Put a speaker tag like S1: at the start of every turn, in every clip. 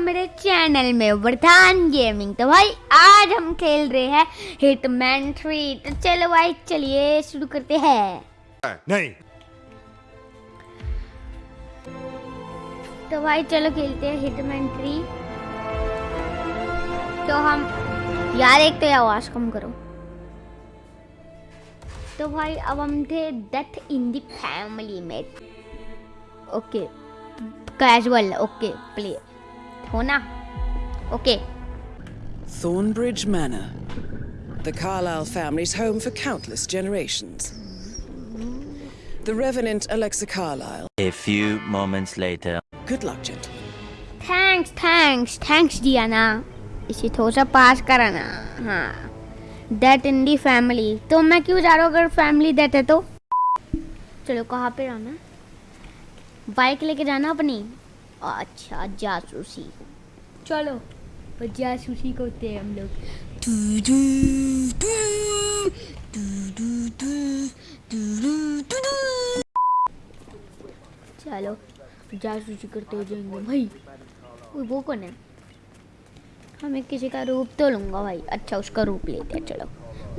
S1: मेरे चैनल में वरदान गेमिंग। तो भाई आज हम खेल रहे हैं हिटमैन थ्री। तो चलो भाई चलिए शुरू करते हैं।
S2: नहीं।
S1: तो भाई चलो खेलते हैं हिटमैन थ्री। तो हम यार एक तो आवाज़ कम करो। तो भाई अब हम थे डेथ इन द फैमिली में। ओके कैजुअल ओके प्ले हो ना okay
S3: Thornbridge Manor. The Carlyle family's home for countless generations. The Revenant Alexa Carlyle.
S4: A few moments later.
S3: Good luck, gentle.
S1: Thanks thanks thanks दिया ना इसे थोड़ा सा पास करा हाँ डेट इन दी फैमिली तो मैं क्यों जा रहा हूँ अगर फैमिली डेट है तो चलो कहाँ पे रहना बाइक लेके जाना अपनी अच्छा जासूसी चलो जासूसी करते हैं हम लोग। चलो जासूसी करते हो जाएँगे भाई वो वो कौन है? हमें किसी का रूप तो लूँगा भाई। अच्छा उसका रूप लेते हैं चलो।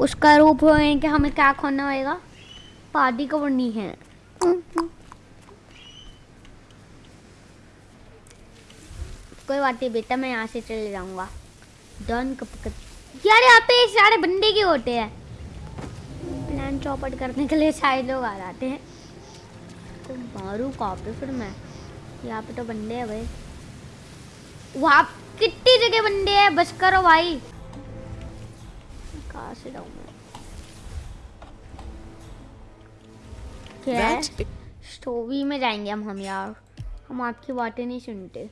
S1: उसका रूप होने के हमें क्या खोना होगा पार्टी को बननी है? कोई बात नहीं बेटा मैं यहाँ से चले जाऊँगा। डन कप कप यार यहाँ पे सारे बंदे के होते हैं? प्लान चौपट करने के लिए सारे लोग आ जाते हैं। तो मारू कहाँ पे फिर मैं? यहाँ पे तो बंदे हैं भाई। वहाँ कितनी जगह बंदे हैं? बस करो भाई। कहाँ से जाऊँ मैं? क्या स्टोवी में जाएँगे हम हम यार। हम आपकी बातें नहीं सुनते।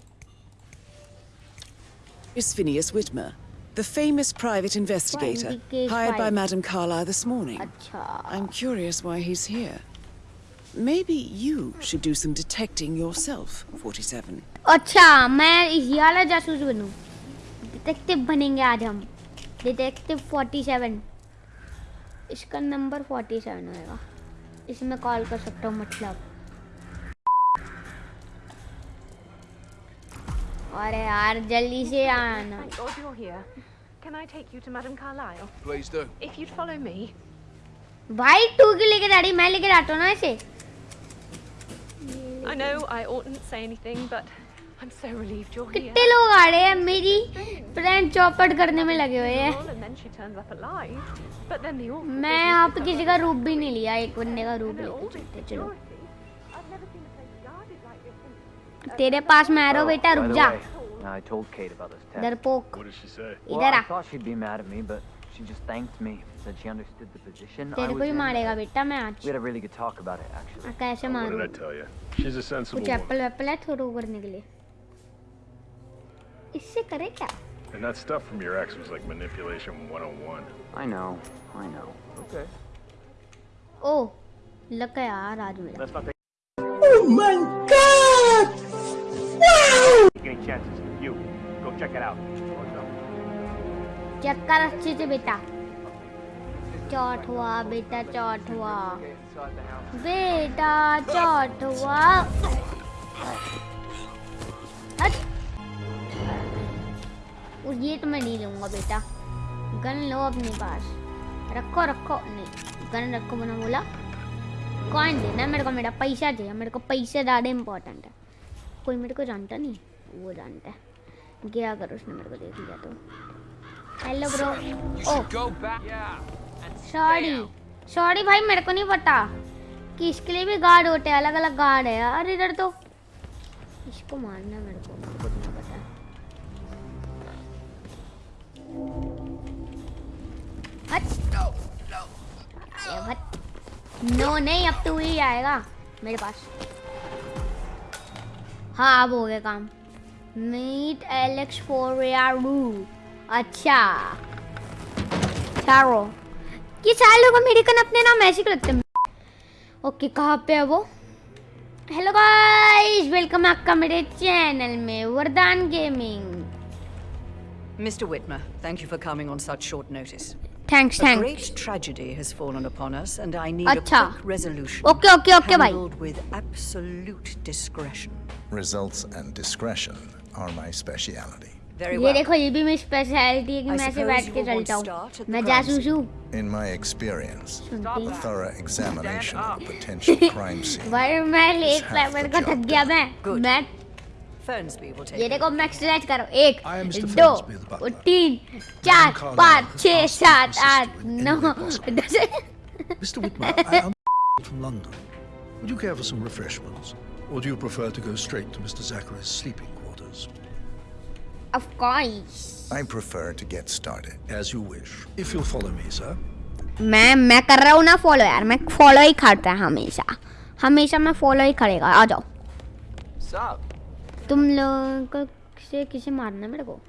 S3: is Phineas Whitmer, the famous private investigator
S1: Indicate
S3: hired by
S1: private.
S3: Madame Carlyle this morning.
S1: अच्छा
S3: I'm curious why he's here. Maybe you should do some detecting yourself, 47.
S1: अच्छा मैं इसी वाला जासूस बनूं डिटेक्टिव बनेंगे आज हम डिटेक्टिव 47 इसका नंबर 47 होएगा इसमें कॉल कर सकता हूँ मतलब अरे यार जल्दी से आना। भाई टू के लेके डाड़ी मैं लेके आता हूँ ना इसे।
S5: I know I oughtn't say anything but I'm so relieved you're here.
S1: कितने लोग आ रहे हैं? मेरी फ्रेंड चौपट करने में लगे हुए हैं। मैं आप किसी का रूप भी नहीं लिया एक बंदे का रूप लेते चलो। तेरे पास मैं आ रहा बेटा रुक जा
S6: I told Kate about this test.
S1: डरपोक
S2: What did she say?
S1: इधर
S6: I
S1: uh
S6: thought she'd be mad at me, but she just thanked me. Said she understood the position I
S1: तेरे को ही. मारेगा बेटा मैं आज
S6: We had a really good talk about it, actually.
S1: कैसे
S2: What did I tell you? She's a sensible
S1: कुछ
S2: woman.
S1: Apple वेप्पल है थोड़ा करने के लिए इससे करे क्या
S2: And that stuff from your ex was like manipulation 101.
S6: I know, I know. Okay.
S1: ओ लग गया यार आज मेरा
S6: Let's not take any chances. You, go check it out.
S1: Check कर अच्छे से बेटा। चौट हुआ बेटा चौट हुआ बेटा चौट हुआ और ये तो मैं नहीं लूँगा बेटा। गन लो अपने पास। रखो रखो। नहीं गन रखो मैंने बोला। कौन देना मेरे को मेरा पैसा चाहिए। मेरे को पैसे ज़्यादा इम्पोर्टेंट है। कोई मेरे को जानता नहीं वो जानता है। गया करो उसने मेरे को देख लिया तो। Hello bro oh sorry sorry भाई मेरे को नहीं पता कि इसके लिए भी गार्ड होते हैं अलग अलग गार्ड है यार इधर तो। इसको मारना मेरे को मेरे को नहीं पता। नो नहीं अब तू ही आएगा मेरे पास। हाँ अब हो गया काम। मीट एलेक्स फॉर अच्छा चारो ये सारे लोग अमेरिकन अपने नाम ऐसे रखते हैं ओके कहाँ पे है वो हेलो गाइस वेलकम आपका मेरे चैनल में Vardaan gaming
S7: Mr. Whitmer, thank you for coming on such short notice.
S1: Thanks
S7: A
S1: thanks
S7: great tragedy has fallen upon us, and I need
S1: Acha.
S7: a quick resolution.
S1: Okay okay okay भाई
S7: handled with absolute discretion.
S8: Results and discretion are my speciality.
S7: Very
S1: ये
S7: well.
S1: देखो ये भी मेरी speciality है कि
S7: I
S1: मैं ऐसे
S7: suppose
S1: बैठ
S7: you
S1: के
S7: will want
S1: चलता
S7: to start
S1: हूँ
S7: at the
S1: मैं
S7: crime
S1: जासूस हूँ
S8: In my experience,
S1: सुनती
S8: a
S1: हूँ।
S8: thorough examination of a potential crime scene.
S1: भाई मैं एक
S8: half
S1: मेरे
S8: the
S1: को
S8: job
S1: थक गया मैं
S7: Good.
S1: मैं
S7: Fernsby will take
S1: ये
S7: it.
S1: देखो मैं एक्सरसाइज कर रहा हूँ एक
S9: I am Mr.
S1: दो
S9: Fernsby, the butler.
S1: तीन चार
S9: Carlyle
S1: पाँच
S9: has
S1: छः
S9: asked me to
S1: सात
S9: assist
S1: आठ
S9: you in
S1: now
S9: any way possible.
S1: दस
S9: Mr. Whitmer, I am from London. Would you care for some refreshments? Or do you prefer to go straight to Mr. Zachary's sleeping others.
S1: Of course.
S8: I prefer to get started.
S9: As you wish. If you'll follow me, sir.
S1: मैं मैं कर रहा हूँ ना follow यार मैं follow ही करता है हमेशा हमेशा मैं फॉलो ही करेगा आ जाओ
S6: Sup?
S1: तुम लोग को किसे किसे मारना मेरे को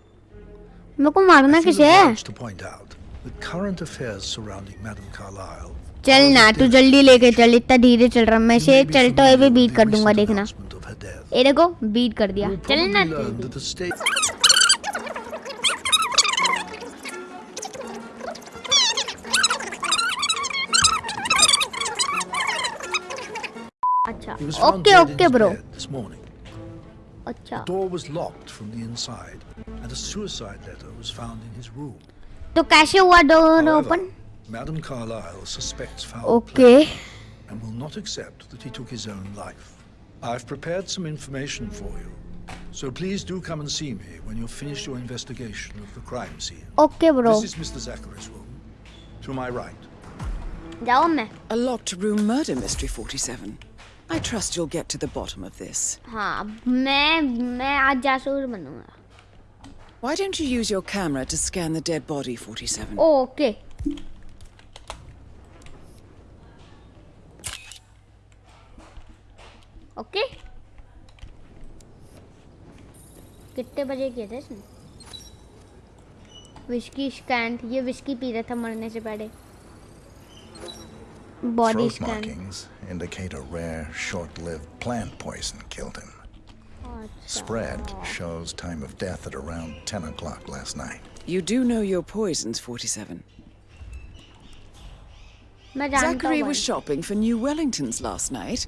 S1: मेरे को मारना किसे
S9: out,
S1: चल ना तू जल्दी लेके चल इतना धीरे चल रहा मैं से चलते हुए भी बीट कर दूँगा देखना देखो बीट कर दिया। चल ओके ओके ब्रो अच्छा
S9: door was locked from the inside and a suicide letter was found in his room
S1: तो कैसे हुआ
S9: door
S1: open
S9: madam Carlyle suspects foul okay and will not accept that he took his own life I've prepared some information for you, so please do come and see me when you've finished your investigation of the crime scene.
S1: Okay bro
S9: This is Mr. Zachary's room. To my right.
S1: जाओ मैं
S3: A locked room murder mystery 47. I trust you'll get to the bottom of this.
S1: हाँ मैं मैं आज जासूस बनूंगा
S3: Why don't you use your camera to scan the dead body 47?
S1: Okay okay कितने बजे किए थे इसने विस्की स्कैन ये विस्की पी रहा था मरने से पहले body
S8: Throat
S1: scan
S8: markings indicate a rare, short-lived plant poison killed him. Spread shows time of death at around 10 o'clock last night.
S3: You do know your poisons 47.
S1: मैं जानता
S3: Zachary
S1: हूँ
S3: was shopping for new Wellingtons last night.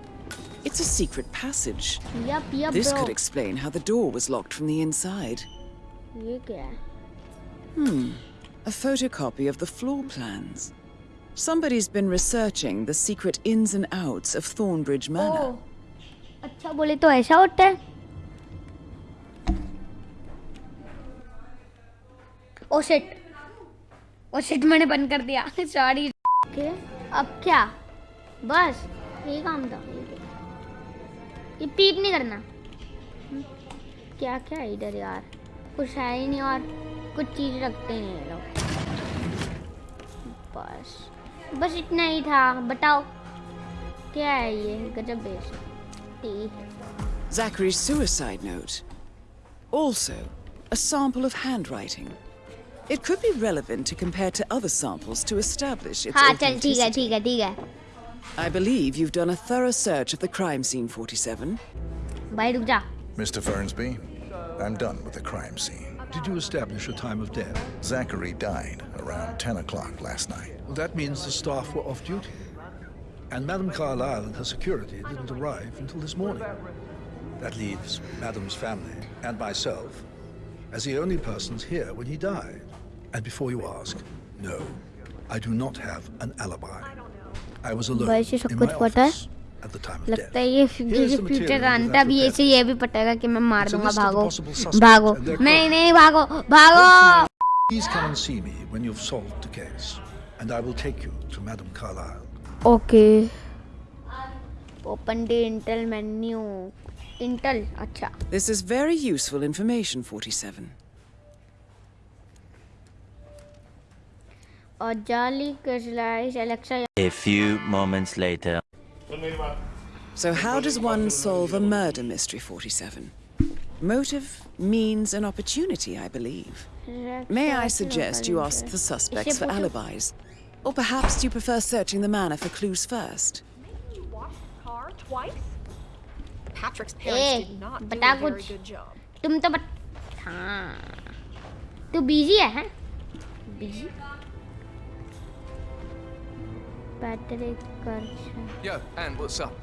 S3: It's a secret passage.
S1: Yup yup
S3: This
S1: bro
S3: could explain how the door was locked from the inside.
S1: ये क्या है
S3: A photocopy of the floor plans. Somebody's been researching the secret ins and outs of Thornbridge Manor.
S1: ओह अच्छा बोले तो ऐसा होता है oh shit oh shit मैंने बंद कर दिया सॉरी ओके अब क्या बस ये काम था ये पीप नहीं करना हम्म, क्या क्या है इधर यार कुछ है ही नहीं और कुछ चीज़ रखते नहीं ये लोग बस बस इतना ही था बताओ क्या है ये गजब बेस
S3: Zachary's suicide note. Also, a sample of handwriting. It could be relevant to compare to other samples to establish its
S1: हाँ चल ठीक है. ठीक है ठीक है
S3: I believe you've done a thorough search of the crime scene, 47.
S8: Mr. Fernsby, I'm done with the crime scene.
S9: Did you establish a time of death?
S8: Zachary died around 10 o'clock last night.
S9: Well, that means the staff were off duty. And Madame Carlyle and her security didn't arrive until this morning. That leaves Madame's family and myself as the only persons here when he died. And before you ask, no, I do not have an alibi. I was alone
S1: वैसे सब
S9: in
S1: कुछ
S9: my
S1: पता है?
S9: office
S1: लगता. है ये ये future
S9: material
S1: का
S9: with
S1: अंत
S9: that
S1: भी
S9: prepared.
S1: ऐसे ये भी पटेगा कि मैं मार दूँगा भागो भागो नहीं. नहीं भागो भागो
S9: Please come and see me when you've solved the case, and I will take you to Madame Carlyle.
S1: Okay open the intel menu intel अच्छा
S3: This is very useful information 47.
S1: और जाली कैशलाइज Alexa
S4: A few moments later.
S3: So, how does one solve a murder mystery, 47? Motive, means, and opportunity, I believe. May I suggest you ask the suspects for alibis? Or perhaps do you prefer searching the manor for clues first?
S5: You washed the car twice?
S10: Patrick's
S1: uh
S10: parents did not do
S1: बता
S10: a very
S1: कुछ
S10: good job.
S1: तुम तो बत हाँ तू busy है हैं busy Patrick कर
S11: Yo, Anne, what's up?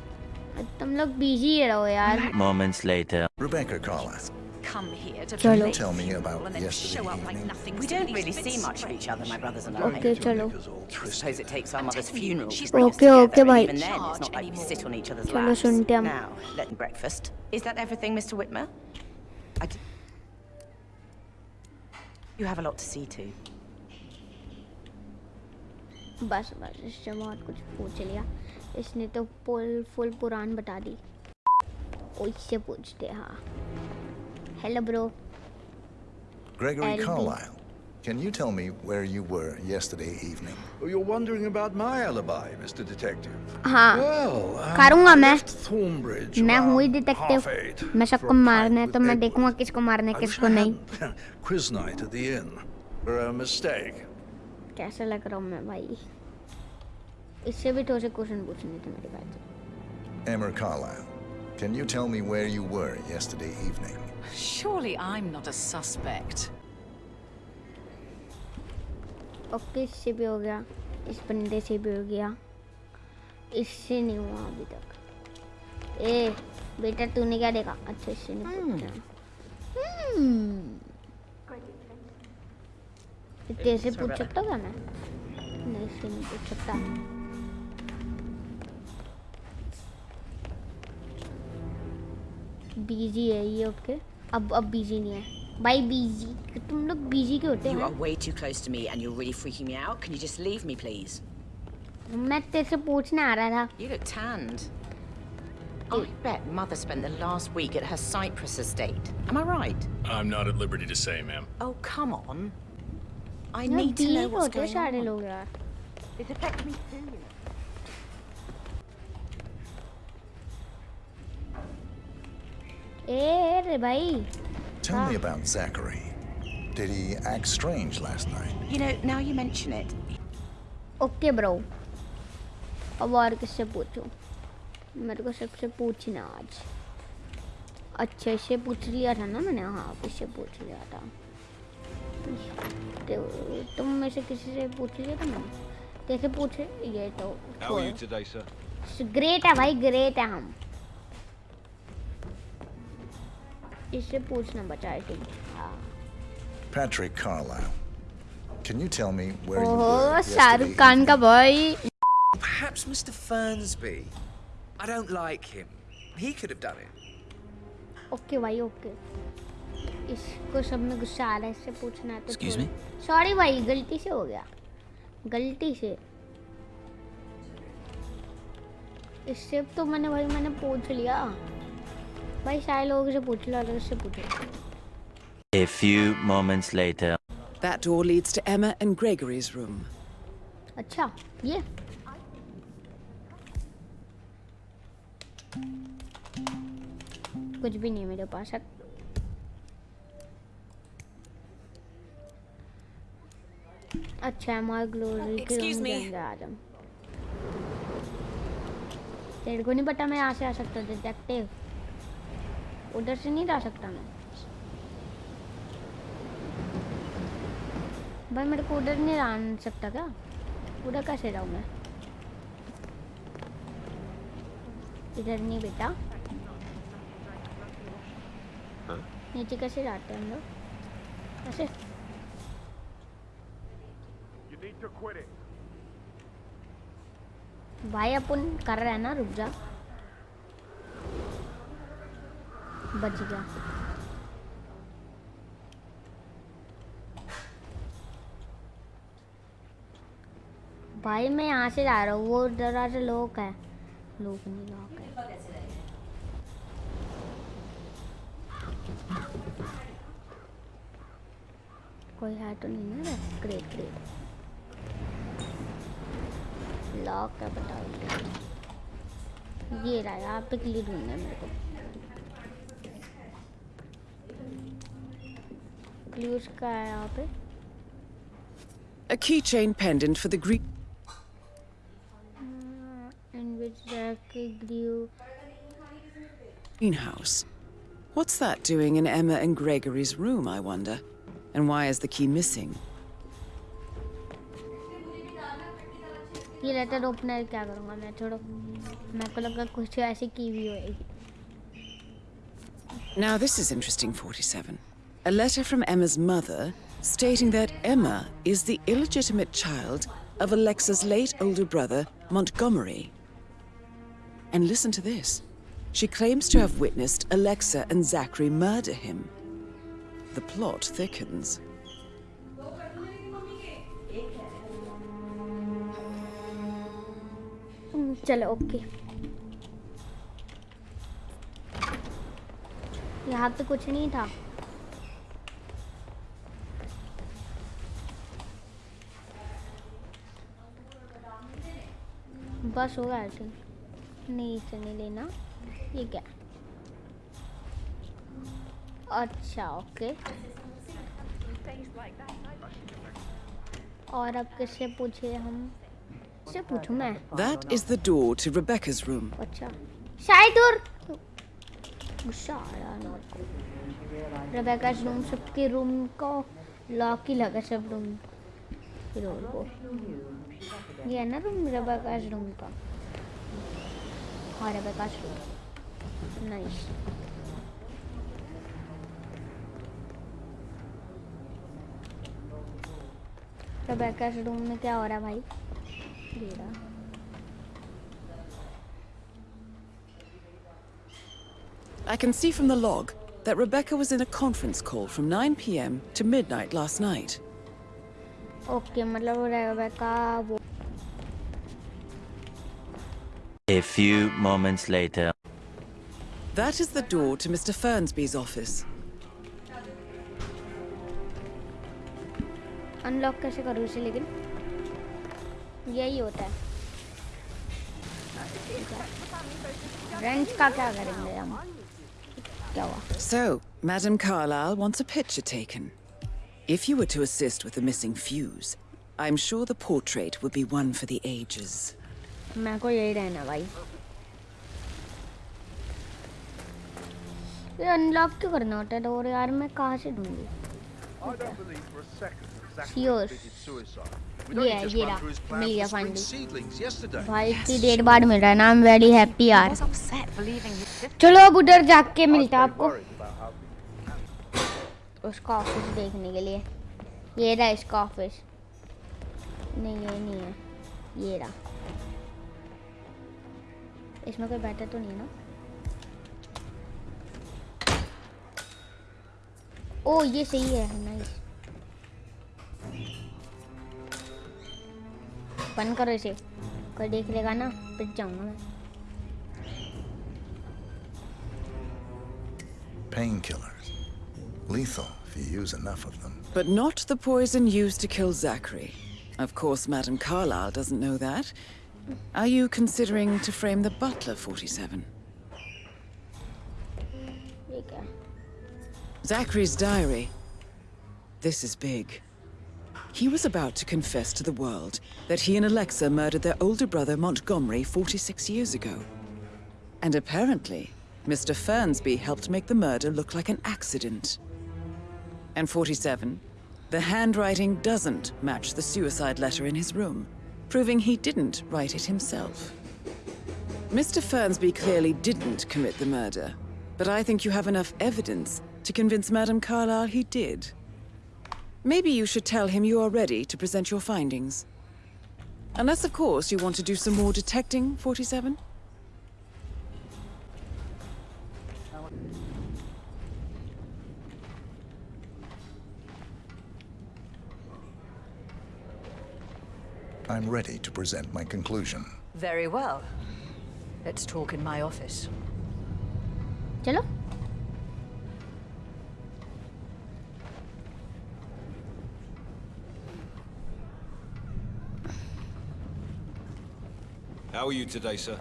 S1: तुम लोग बिजी रहो यार
S4: Moments later.
S8: Rebecca Carlisle,
S10: Come here to
S1: चलो
S10: play
S8: tell me about
S10: and then
S8: yesterday
S10: show up like
S8: evening.
S10: nothing.
S12: We don't really see much of each other, my brothers and I.
S1: Okay चलो
S12: I suppose it takes our mother's funeral.
S10: She's
S12: to bring us
S1: Okay, okay,
S12: together, and
S1: bhai.
S12: Even then, it's not like we sit on each other's
S1: चलो
S12: laps.
S1: सुनते हम
S12: Now, let breakfast. Is that everything, Mr. Whitmer? I d- You have a lot to see to.
S1: बस बस इससे बहुत कुछ पूछ लिया इसने तो फुल फुल पुराण बता दी इससे पूछते हाँ hello bro
S8: Gregory
S1: LB.
S8: Carlisle, can you tell me where you were yesterday evening?
S9: Oh, You're wondering about my alibi, Mr. Detective.
S1: हाँ
S9: Well, um,
S1: करूँगा मैं
S9: Thornbridge
S1: मैं हूँ ही
S9: eight
S1: मैं सबको मारना है तो मैं. देखूँगा किसको मारना है किसको नहीं.
S9: Quiz night at the inn. For a mistake.
S1: कैसा लग रहा हूँ मैं भाई? इससे भी थोड़े से क्वेश्चन पूछने थे मेरे पास
S8: Emmer Carlisle, can you tell me where you were yesterday evening?
S7: Surely I'm not a suspect.
S1: Okay इससे भी हो गया? इस बंदे से भी हो गया। इससे नहीं हुआ अभी तक। ए बेटा तूने क्या देखा? अच्छा इससे नहीं पूछा। हम्म कैसे पूछ सकता हूँ क्या मैं नहीं इससे नहीं पूछ सकता बिजी है ये ओके अब अब बिजी नहीं है भाई बिजी तुम लोग बिजी क्यों होते
S12: You
S1: हैं
S12: are way too close to me and you're really freaking me out. Can you just leave me, please?
S1: मैं तेरे से पूछने आ रहा था
S12: You look tanned. I bet Mother spent the last week at her Cyprus estate. Am I right?
S2: I'm not at liberty to say, ma'am.
S12: Oh, come on. I
S1: यार
S12: need to know what's going on.
S1: लोग यार
S12: It affects me too.
S1: ए रे भाई
S8: Tell me about Zachary. Did he act strange last night?
S12: You know, now you mention it,
S1: okay bro अब और किससे पूछूँ मेरे को सबसे पूछना आज अच्छा इससे पूछ लिया था ना मैंने हाँ इससे पूछ लिया था पूछते तुम में से किसी से पूछ लिए तुम कैसे पूछे? ये तो ग्रेट है भाई ग्रेट है हम। इससे पूछना बचा है तुम
S8: Patrick Carlyle can you tell me where you are
S1: Shahrukh Khan का भाई
S11: perhaps mr fernsby. I don't like him. He could have done it.
S1: Okay bhai okay इसको सब में गुस्सा आ रहा है इससे पूछना है तो सॉरी भाई गलती से हो गया। गलती से। इससे तो मैंने भाई मैंने पूछ लिया। भाई सारे लोगों से पूछ लो अगर इससे पूछो।
S4: A few moments later.
S3: That door leads to Emma and Gregory's room.
S1: अच्छा ये। कुछ भी नहीं है मेरे पास अब अच्छा हमारे ग्लोरी के आ जाओ तेरे को नहीं पता मैं यहाँ से आ सकता डिटेक्टिव उधर से नहीं जा सकता मैं। भाई मेरे को उधर नहीं आ सकता क्या? उधर कैसे जाऊँ मैं? इधर नहीं बेटा। नीचे कैसे जाते हैं हम लोग? कैसे
S2: You need to quit it.
S1: भाई, अपन कर रहे हैं ना, रुक जा। बच गया। भाई, मैं यहाँ से जा रहा हूँ, वो दरवाज़ा लोक है। लोक नहीं, लॉक है। कोई है तो नहीं ना ग्रेट ग्रेट लॉक है बताओ ये रहा यहाँ पे क्लियर ढूंढना है मेरे को क्लूज का है यहाँ पे
S3: A keychain pendant for the Greek.
S1: in which Jack grew
S3: greenhouse. What's that doing in Emma and Gregory's room, I wonder? And why is the key missing?
S1: ये लेटर ओपनर क्या करूँगा मैं छोड़ो मेरे को लगा कुछ ऐसी की भी होएगी
S3: Now, this is interesting, 47. A letter from Emma's mother stating that Emma is the illegitimate child of Alexa's late older brother, Montgomery. And listen to this. She claims to have witnessed Alexa and Zachary murder him. The plot thickens.
S1: चलो okay यहाँ पे कुछ नहीं था। बस होगा I think नहीं, इसे नहीं लेना। ये क्या? अच्छा ओके और अब किससे पूछे हम? किससे पूछूँ मैं?
S3: That is the door to Rebecca's room.
S1: अच्छा। शायद और गुस्सा आ रहा है मेरे को रेबेका रूम सबके रूम को लॉक ही लगा सब रूम रोल को ये है ना रूम रेबेका रूम का। हाँ Rebecca room nice Rebecca room में क्या हो रहा है भाई? ये रहा
S3: I can see from the log that Rebecca was in a conference call from 9 p.m. to midnight last night.
S1: Okay मतलब रेबेका वो
S4: A few moments later.
S3: That is the door to Mr. Fernsby's office.
S1: Unlock कैसे करूँ इसे लेकिन यही होता है wrench का क्या करेंगे हम क्या हुआ
S3: So, Madame Carlyle wants a picture taken. If you were to assist with the missing fuse, I'm sure the portrait would be one for the ages.
S1: मेरे को यही रहना भाई ये अनलॉक क्यों करना होता है डोर यार मैं कहाँ से ढूंढूं
S2: I
S1: मिल गया. भाई इतनी देर बाद मिल रहा है ना आई एम वेरी हैप्पी यार. चलो अब उधर जाके मिलता है आपको उसका ऑफ़िस देखने के लिए ये रहा इसका ऑफ़िस नहीं ये नहीं है ये रहा इसमें कोई बैठा तो नहीं है ना ओ ये सही है नाइस बंद करो इसे कोई देख लेगा ना पिट जाऊंगा मैं
S8: Painkillers. Lethal if you use enough of them.
S3: But not the poison used to kill Zachary. Of course, Madame Carlyle doesn't know that. Are you considering to frame the butler, 47?
S1: ये क्या
S3: Zachary's diary. This is big. He was about to confess to the world that he and Alexa murdered their older brother Montgomery 46 years ago. And apparently, Mr. Fernsby helped make the murder look like an accident. And 47, the handwriting doesn't match the suicide letter in his room, proving he didn't write it himself. Mr. Fernsby clearly didn't commit the murder, but I think you have enough evidence to convince Madame Carlyle he did. Maybe you should tell him you are ready to present your findings. Unless, of course, you want to do some more detecting, 47?
S8: I'm ready to present my conclusion.
S10: Very well. Let's talk in my office.
S1: चलो
S13: How are you today, sir?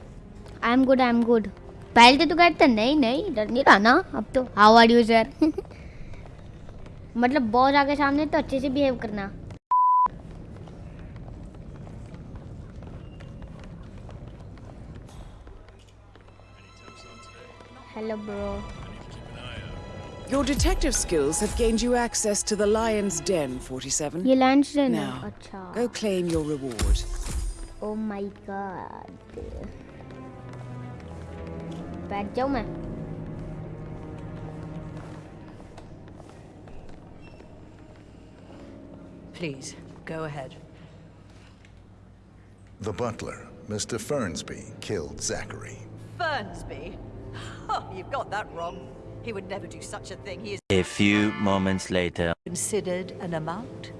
S1: I am good I am good पहले तो कहते नहीं नहीं डर नहीं रहा ना अब तो हाउ आर यू सर मतलब बॉस आगे सामने तो अच्छे से बिहेव करना hello bro
S3: Your detective skills have gained you access to the Lion's Den, 47.
S1: ये लंच देना
S3: Now,
S1: अच्छा
S3: go claim your reward.
S1: Oh my god. Bad joke, mà.
S10: Please, go ahead.
S8: The butler, Mr. Fernsby, killed Zachary.
S10: Fernsby? Oh, you've got that wrong. He would never do such a thing. He is...
S4: A few moments later.
S10: Considered an amount?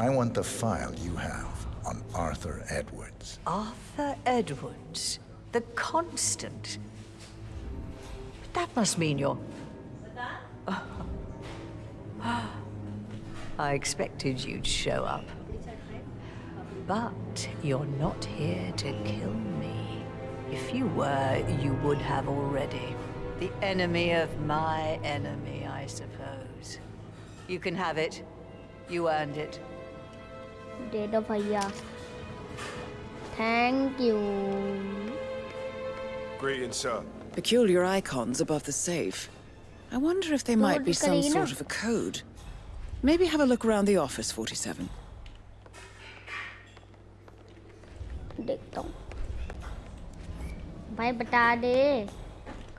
S8: I want the file you have on Arthur Edwards.
S10: Arthur Edwards, the constant. That must mean you're. I expected you'd show up. But you're not here to kill me. If you were, you would have already. The enemy of my enemy, I suppose. You can have it. You earned it.
S1: दे दो भैया thank you
S14: Greetings, sir.
S3: Peculiar icons above the safe. I wonder if they might be some
S1: Karina.
S3: sort of a code. Maybe have a look around the office, 47.
S1: देखता हूँ भाई बता दे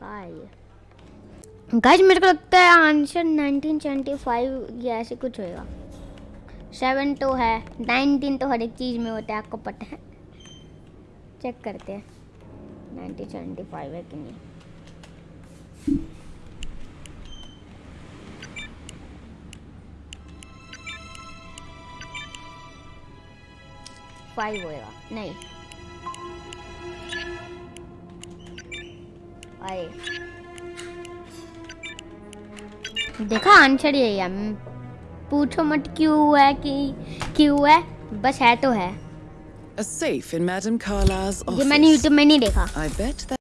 S1: कहाँ है ये guys मेरे को लगता है आंसर 1975 या ऐसे कुछ होएगा सेवन तो है 19 तो हर एक चीज़ में होता है, आपको पता है। चेक करते हैं 1975 है कि नहीं। फाइव होएगा, नहीं। आए देखा आंसर यही है। पूछो मत क्यों है कि क्यों है बस है तो है
S3: A safe in Madame Carla's
S1: ये मैंने YouTube में नहीं देखा
S3: I bet that.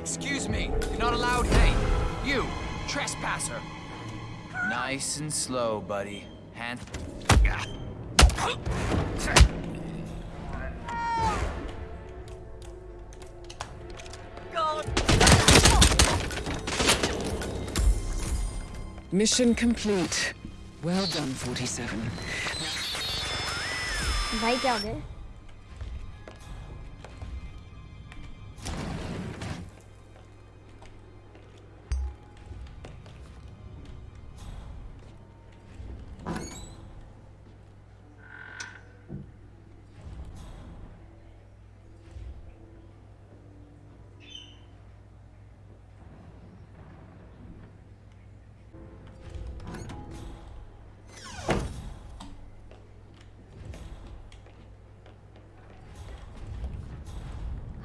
S11: Excuse me, you're not allowed here. You, trespasser. Nice and slow, buddy. Hand.
S3: Mission complete. Well done, 47.
S1: भाई क्या हो गया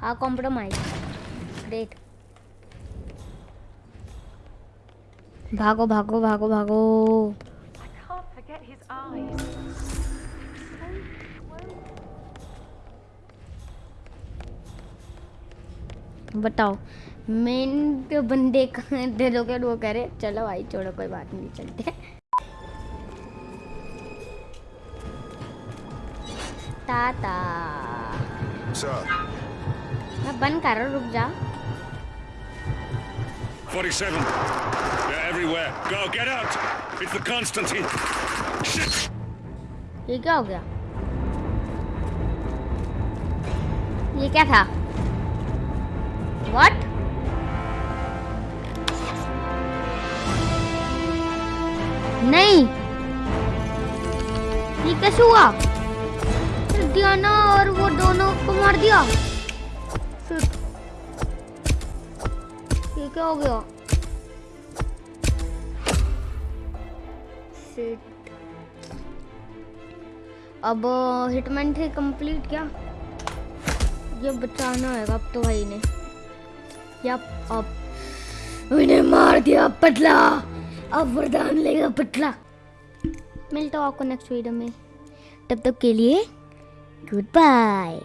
S1: हाँ कॉम्प्रोमाइज ग्रेट भागो भागो भागो भागो।
S5: I can't forget his eyes.
S1: बताओ मेन तो बंदे का दिलों के वो करे चलो भाई छोड़ो कोई बात नहीं चलते ताता
S14: Sir.
S1: मैं बंद कर रहा हूँ रुक जा
S15: 47. They're everywhere. Go, get out! It's the Constantine. Shit!
S1: ये क्या हो गया ये क्या था व्हाट नहीं ये कैसे हुआ डियाना और वो दोनों को मार दिया Shit. ये क्या हो गया. अब हिटमैन थे कंप्लीट क्या। ये बचाना है अब तो भाई ने। यप अब। उन्हें मार दिया पतला अब वरदान लेगा पतला मिलता हूँ आपको नेक्स्ट वीडियो में। तब तक के लिए गुड बाय